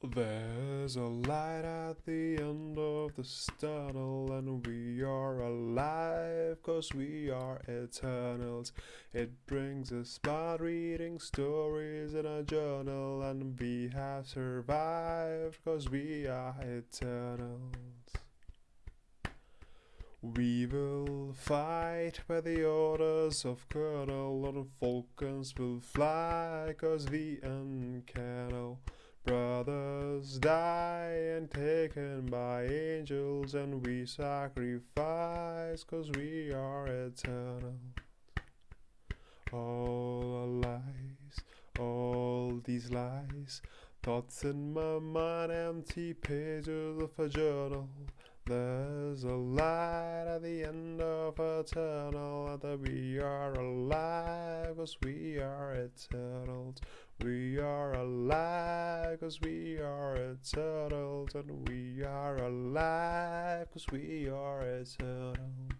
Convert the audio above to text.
There's a light at the end of this tunnel, and we are alive, cause we are eternals. It brings us by reading stories in a journal, and we have survived, cause we are eternals. We will fight by the orders of Colonel, and Falcons will fly, cause we uncannel. Die and taken by angels, and we sacrifice, cause we are eternal. All lies, all these lies, thoughts in my mind, empty pages of a journal. There's a light at the end of a tunnel that we are alive, cause we are eternals. We are alive, cause we are eternal and we are alive, cause we are eternals.